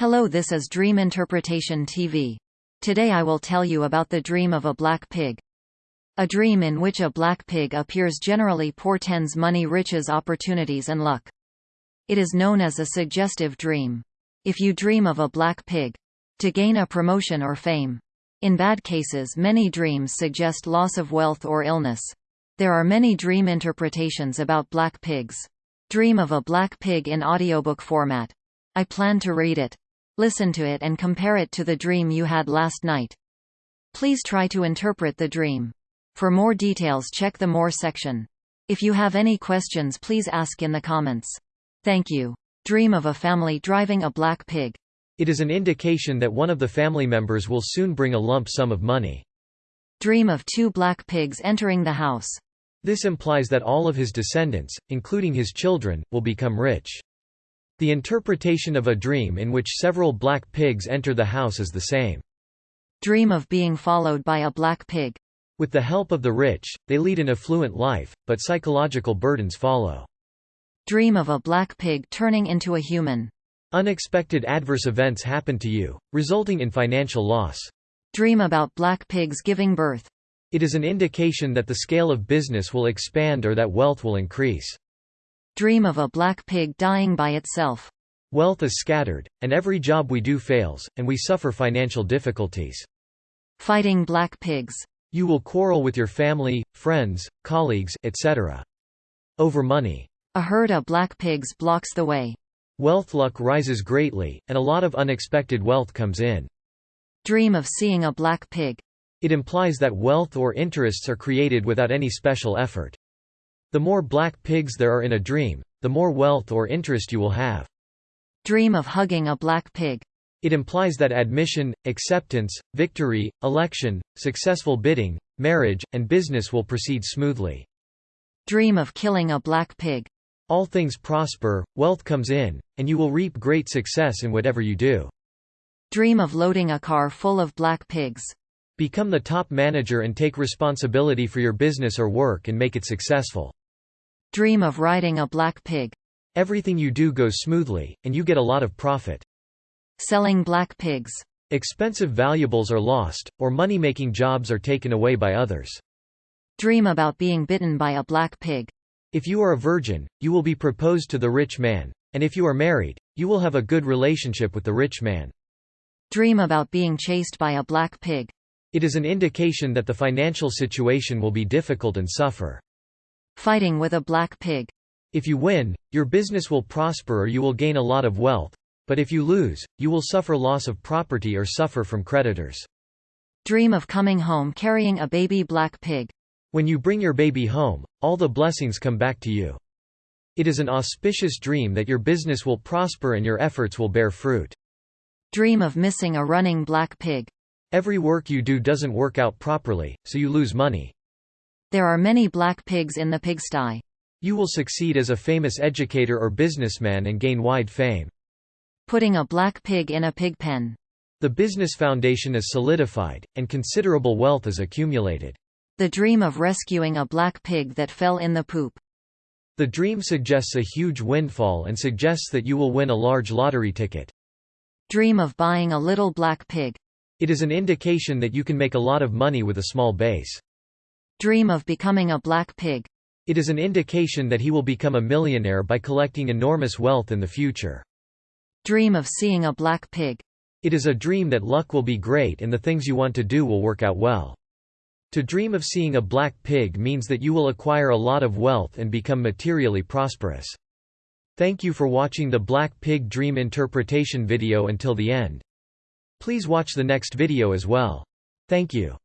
Hello this is Dream Interpretation TV. Today I will tell you about the dream of a black pig. A dream in which a black pig appears generally portends money riches opportunities and luck. It is known as a suggestive dream. If you dream of a black pig, to gain a promotion or fame. In bad cases many dreams suggest loss of wealth or illness. There are many dream interpretations about black pigs. Dream of a black pig in audiobook format. I plan to read it. Listen to it and compare it to the dream you had last night. Please try to interpret the dream. For more details check the More section. If you have any questions please ask in the comments. Thank you. Dream of a family driving a black pig. It is an indication that one of the family members will soon bring a lump sum of money. Dream of two black pigs entering the house. This implies that all of his descendants, including his children, will become rich. The interpretation of a dream in which several black pigs enter the house is the same. Dream of being followed by a black pig. With the help of the rich, they lead an affluent life, but psychological burdens follow. Dream of a black pig turning into a human. Unexpected adverse events happen to you, resulting in financial loss. Dream about black pigs giving birth. It is an indication that the scale of business will expand or that wealth will increase. Dream of a black pig dying by itself. Wealth is scattered, and every job we do fails, and we suffer financial difficulties. Fighting black pigs. You will quarrel with your family, friends, colleagues, etc. Over money. A herd of black pigs blocks the way. Wealth luck rises greatly, and a lot of unexpected wealth comes in. Dream of seeing a black pig. It implies that wealth or interests are created without any special effort. The more black pigs there are in a dream, the more wealth or interest you will have. Dream of hugging a black pig. It implies that admission, acceptance, victory, election, successful bidding, marriage, and business will proceed smoothly. Dream of killing a black pig. All things prosper, wealth comes in, and you will reap great success in whatever you do. Dream of loading a car full of black pigs. Become the top manager and take responsibility for your business or work and make it successful. Dream of riding a black pig. Everything you do goes smoothly, and you get a lot of profit. Selling black pigs. Expensive valuables are lost, or money-making jobs are taken away by others. Dream about being bitten by a black pig. If you are a virgin, you will be proposed to the rich man, and if you are married, you will have a good relationship with the rich man. Dream about being chased by a black pig. It is an indication that the financial situation will be difficult and suffer. Fighting with a black pig. If you win, your business will prosper or you will gain a lot of wealth, but if you lose, you will suffer loss of property or suffer from creditors. Dream of coming home carrying a baby black pig. When you bring your baby home, all the blessings come back to you. It is an auspicious dream that your business will prosper and your efforts will bear fruit. Dream of missing a running black pig. Every work you do doesn't work out properly, so you lose money. There are many black pigs in the pigsty. You will succeed as a famous educator or businessman and gain wide fame. Putting a black pig in a pig pen. The business foundation is solidified, and considerable wealth is accumulated. The dream of rescuing a black pig that fell in the poop. The dream suggests a huge windfall and suggests that you will win a large lottery ticket. Dream of buying a little black pig. It is an indication that you can make a lot of money with a small base. Dream of becoming a black pig. It is an indication that he will become a millionaire by collecting enormous wealth in the future. Dream of seeing a black pig. It is a dream that luck will be great and the things you want to do will work out well. To dream of seeing a black pig means that you will acquire a lot of wealth and become materially prosperous. Thank you for watching the Black Pig Dream Interpretation video until the end. Please watch the next video as well. Thank you.